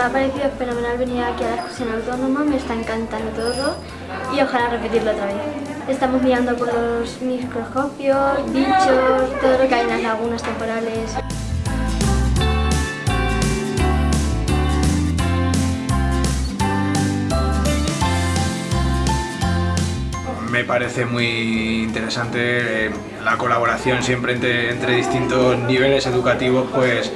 me ha parecido fenomenal venir aquí a la excursión autónoma, me está encantando todo y ojalá repetirlo otra vez. Estamos mirando por los microscopios, bichos, todo lo que hay en las lagunas temporales. Me parece muy interesante eh, la colaboración siempre entre, distintos niveles educativos, pues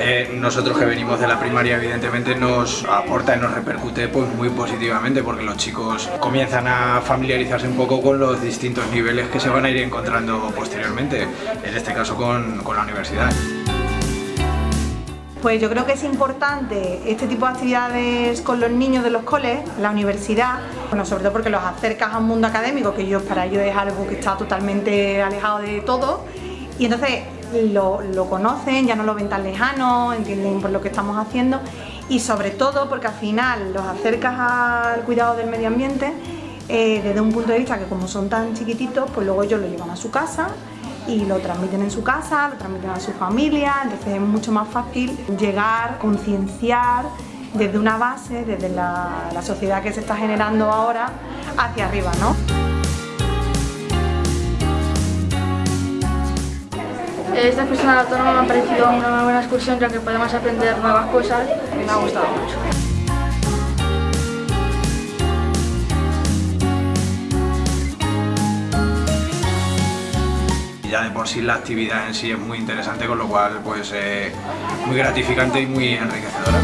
eh, nosotros que venimos de la primaria evidentemente nos aporta y nos repercute pues, muy positivamente porque los chicos comienzan a familiarizarse un poco con los distintos niveles que se van a ir encontrando posteriormente, en este caso con, con la universidad. Pues yo creo que es importante este tipo de actividades con los niños de los coles, la universidad, bueno, sobre todo porque los acercas a un mundo académico que ellos, para ellos es algo que está totalmente alejado de todo y entonces lo, conocen, ya no lo ven tan lejano, entienden por lo que estamos haciendo y sobre todo porque al final los acercas al cuidado del medio ambiente eh, desde un punto de vista que como son tan chiquititos, pues luego ellos lo llevan a su casa y lo transmiten en su casa, lo transmiten a su familia, entonces es mucho más fácil llegar, concienciar desde una base, desde la, sociedad que se está generando ahora, hacia arriba, ¿no? Esta excursión autónoma me ha parecido una buena excursión ya que podemos aprender nuevas cosas y me ha gustado mucho. De por sí la actividad en sí es muy interesante, con lo cual pues eh, muy gratificante y muy enriquecedora.